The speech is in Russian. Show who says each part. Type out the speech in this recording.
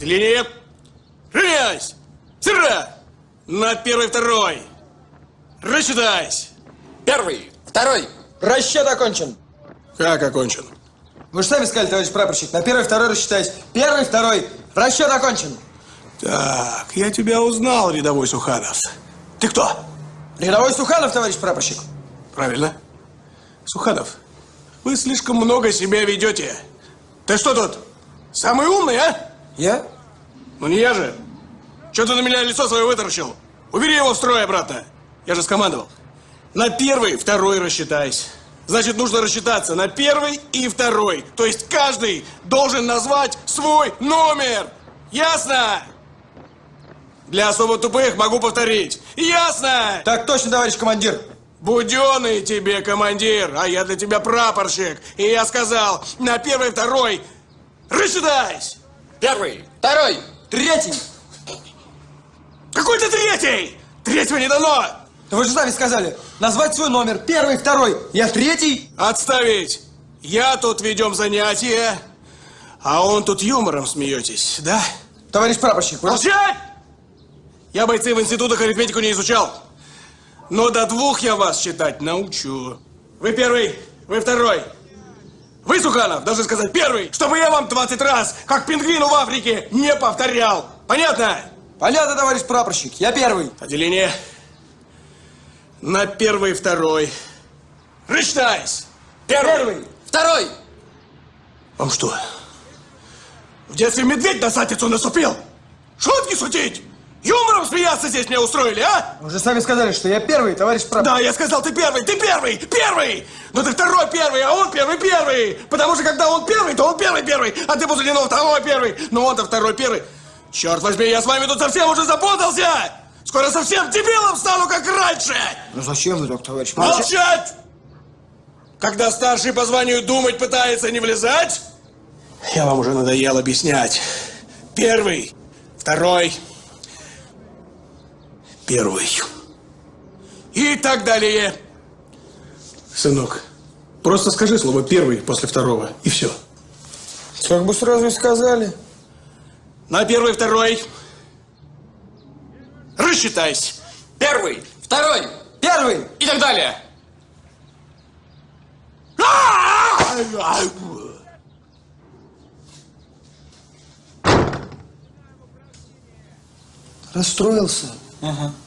Speaker 1: Линия. Равняйсь. Сыра. На первый, второй. Рассчитайся.
Speaker 2: Первый, второй.
Speaker 3: Расчет окончен.
Speaker 1: Как окончен?
Speaker 3: Вы же сами сказали, товарищ прапорщик, на первый, второй рассчитаюсь. Первый, второй. Расчет окончен.
Speaker 1: Так, я тебя узнал, рядовой Суханов. Ты кто?
Speaker 3: Рядовой Суханов, товарищ прапорщик.
Speaker 1: Правильно. Суханов, вы слишком много себя ведете. Ты что тут, самый умный, а?
Speaker 3: Я?
Speaker 1: Ну не я же. Что ты на меня лицо свое вытаращил? Убери его в строй обратно. Я же скомандовал. На первый, второй рассчитайся. Значит, нужно рассчитаться на первый и второй. То есть каждый должен назвать свой номер. Ясно? Для особо тупых могу повторить. Ясно?
Speaker 3: Так точно, товарищ командир.
Speaker 1: Буденный тебе командир, а я для тебя прапорщик. И я сказал, на первый, второй рассчитайся.
Speaker 2: Первый, второй.
Speaker 3: Третий.
Speaker 1: Какой ты третий? Третьего не дано.
Speaker 3: Да вы же сами сказали, назвать свой номер. Первый, второй. Я третий.
Speaker 1: Отставить. Я тут ведем занятия, а он тут юмором смеетесь, да?
Speaker 3: Товарищ прапорщик, вы...
Speaker 1: Молчать! Я бойцы в институтах арифметику не изучал. Но до двух я вас считать научу. Вы первый, вы второй. Вы, Суханов, должны сказать первый, чтобы я вам 20 раз, как пингвину в Африке, не повторял. Понятно?
Speaker 3: Понятно, товарищ прапорщик. Я первый.
Speaker 1: Отделение. На первый, второй. Рассчитайся. Первый.
Speaker 3: Первый.
Speaker 2: Второй.
Speaker 1: Вам что, в детстве медведь на сатицу наступил? Шутки шутить? Юмором смеяться здесь мне устроили, а?
Speaker 3: Вы же сами сказали, что я первый, товарищ прапорщик.
Speaker 1: Да, я сказал, ты первый, ты первый, первый! Но ты второй первый, а он первый первый! Потому что когда он первый, то он первый первый, а ты после него второй первый, но он-то второй первый. Черт возьми, я с вами тут совсем уже запутался! Скоро совсем дебилом стану, как раньше!
Speaker 3: Ну зачем вы так, товарищ?
Speaker 1: Молчать! Когда старший по званию думать пытается не влезать, я вам уже надоел объяснять. Первый, второй, первый. И так далее. Сынок, просто скажи слово первый после второго, и все.
Speaker 3: Как бы сразу и сказали.
Speaker 1: На первый, второй. Рассчитайся.
Speaker 2: Первый, второй.
Speaker 3: Первый.
Speaker 2: И так далее.
Speaker 3: Расстроился.
Speaker 2: Ага.